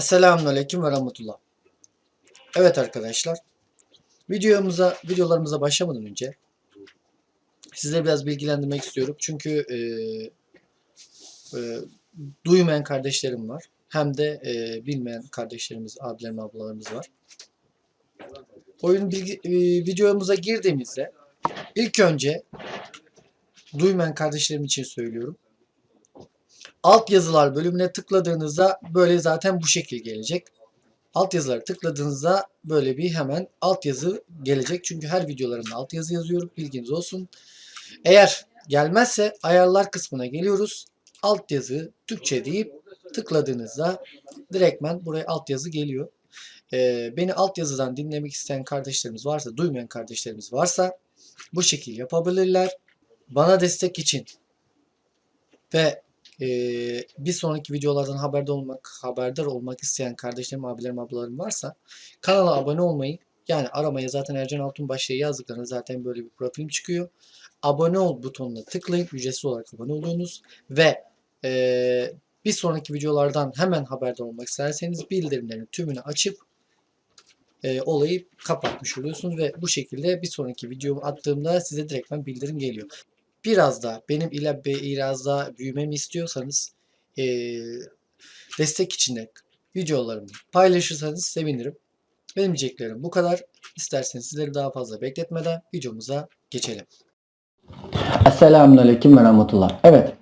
Selamünaleyküm ve rahmetullah. Evet arkadaşlar. Videomuza, videolarımıza başlamadan önce size biraz bilgilendirmek istiyorum. Çünkü e, e, duymayan kardeşlerim var. Hem de e, bilmeyen kardeşlerimiz, abilerim, ablalarımız var. Oyun bilgi, e, videomuza girdiğimizde ilk önce duymayan kardeşlerim için söylüyorum. Alt yazılar bölümüne tıkladığınızda böyle zaten bu şekil gelecek. Alt yazıları tıkladığınızda böyle bir hemen alt yazı gelecek. Çünkü her videolarımda alt yazı yazıyorum. Bilginiz olsun. Eğer gelmezse ayarlar kısmına geliyoruz. Alt yazı Türkçe deyip tıkladığınızda direktmen buraya alt yazı geliyor. Ee, beni alt yazıdan dinlemek isteyen kardeşlerimiz varsa, duymayan kardeşlerimiz varsa bu şekil yapabilirler. Bana destek için ve ee, bir sonraki videolardan haberdar olmak, haberdar olmak isteyen kardeşlerim, abilerim, ablalarım varsa kanala abone olmayı yani aramaya zaten Ercan Altunbaş diye yazdıklarında zaten böyle bir profilim çıkıyor. Abone ol butonuna tıklayın. Ücretsiz olarak abone oluyorsunuz. Ve ee, bir sonraki videolardan hemen haberdar olmak isterseniz bildirimlerin tümünü açıp e, olayı kapatmış oluyorsunuz ve bu şekilde bir sonraki videomu attığımda size direktmen bildirim geliyor biraz da benim ile biraz daha büyümemi istiyorsanız e, destek için de videolarımı paylaşırsanız sevinirim. Benim diyeceklerim bu kadar. İsterseniz sizleri daha fazla bekletmeden videomuza geçelim. Esselamun Aleyküm ve Rahmetullah. Evet.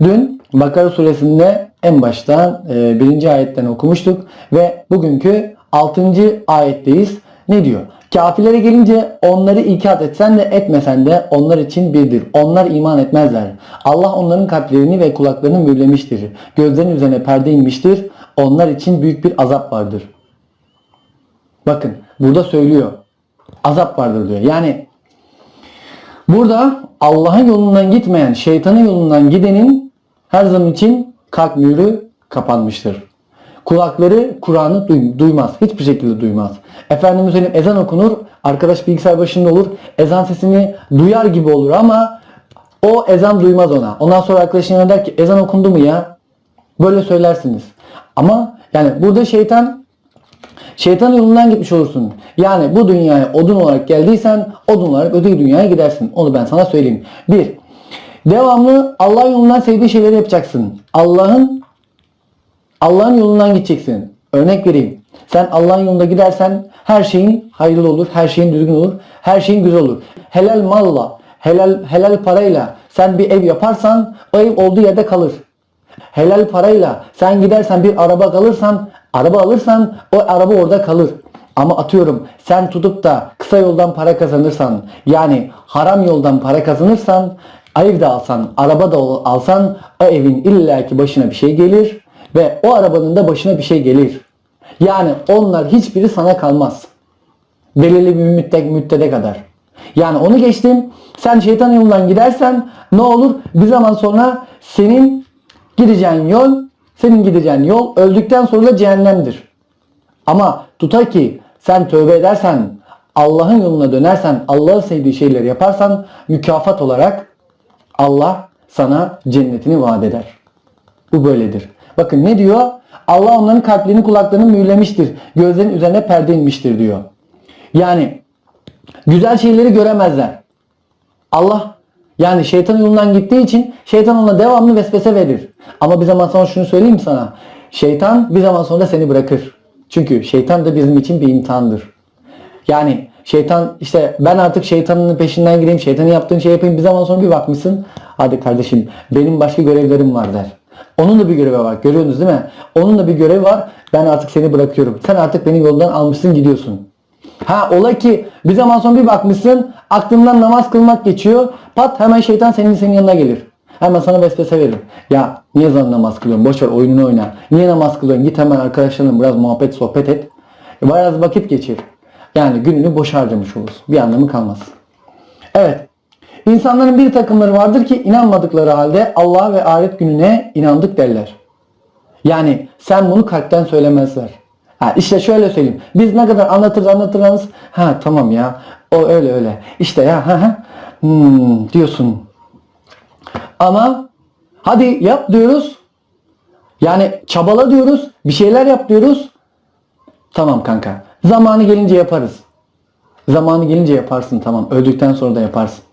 Dün Bakara suresinde en baştan e, birinci ayetten okumuştuk ve bugünkü altıncı ayetteyiz. Ne diyor? Kafirlere gelince onları ikat etsen de etmesen de onlar için birdir. Onlar iman etmezler. Allah onların kalplerini ve kulaklarını mühürlemiştir. Gözlerinin üzerine perde inmiştir. Onlar için büyük bir azap vardır. Bakın burada söylüyor. Azap vardır diyor. Yani burada Allah'ın yolundan gitmeyen, şeytanın yolundan gidenin her zaman için kalp mührü kapanmıştır. Kulakları Kur'an'ı duymaz. Hiçbir şekilde duymaz. Efendimiz söyleyeyim ezan okunur. Arkadaş bilgisayar başında olur. Ezan sesini duyar gibi olur ama o ezan duymaz ona. Ondan sonra arkadaşına der ki ezan okundu mu ya? Böyle söylersiniz. Ama yani burada şeytan şeytan yolundan gitmiş olursun. Yani bu dünyaya odun olarak geldiysen odun olarak öteki dünyaya gidersin. Onu ben sana söyleyeyim. Bir, devamlı Allah yolundan sevdiği şeyleri yapacaksın. Allah'ın Allah'ın yolundan gideceksin. Örnek vereyim. Sen Allah'ın yolunda gidersen her şeyin hayırlı olur, her şeyin düzgün olur, her şeyin güzel olur. Helal malla, helal helal parayla sen bir ev yaparsan o ev olduğu yerde kalır. Helal parayla sen gidersen bir araba alırsan, araba alırsan o araba orada kalır. Ama atıyorum sen tutup da kısa yoldan para kazanırsan yani haram yoldan para kazanırsan ev de alsan, araba da alsan o evin illaki başına bir şey gelir ve o arabanın da başına bir şey gelir. Yani onlar hiçbiri sana kalmaz. Belirli bir müddet, müddete kadar. Yani onu geçtim. Sen şeytan yolundan gidersen ne olur? Bir zaman sonra senin gideceğin yol, senin gideceğin yol öldükten sonra da cehennemdir. Ama tuta ki sen tövbe edersen, Allah'ın yoluna dönersen, Allah'ın sevdiği şeyleri yaparsan mükafat olarak Allah sana cennetini vaat eder. Bu böyledir. Bakın ne diyor? Allah onların kalplerini kulaklarını mühürlemiştir. Gözlerin üzerine perde inmiştir diyor. Yani güzel şeyleri göremezler. Allah yani şeytan yolundan gittiği için şeytan ona devamlı vesvese verir. Ama bir zaman sonra şunu söyleyeyim sana. Şeytan bir zaman sonra seni bırakır. Çünkü şeytan da bizim için bir imtihandır. Yani şeytan işte ben artık şeytanın peşinden gireyim, şeytanın yaptığın şey yapayım. Bir zaman sonra bir bakmışsın. Hadi kardeşim benim başka görevlerim var der. Onun da bir görevi var. Görüyorsunuz değil mi? Onun da bir görevi var. Ben artık seni bırakıyorum. Sen artık beni yoldan almışsın gidiyorsun. Ha ola ki bir zaman sonra bir bakmışsın aklından namaz kılmak geçiyor. Pat hemen şeytan senin senin yanına gelir. Hemen sana vesvese verir. Ya niye zaman namaz kılıyorsun? Boşver oyununu oyna. Niye namaz kılıyorsun? Git hemen arkadaşlarınla biraz muhabbet sohbet et. Biraz vakit geçir. Yani gününü boş harcamış olursun. Bir anlamı kalmaz. Evet. İnsanların bir takımları vardır ki inanmadıkları halde Allah ve ahiret gününe inandık derler. Yani sen bunu kalpten söylemezler. Ha işte şöyle söyleyeyim. Biz ne kadar anlatırız anlatırız. Ha tamam ya. O öyle öyle. İşte ya ha ha. Hmm, diyorsun. Ama hadi yap diyoruz. Yani çabala diyoruz, bir şeyler yap diyoruz. Tamam kanka. Zamanı gelince yaparız. Zamanı gelince yaparsın tamam. Öldükten sonra da yaparsın.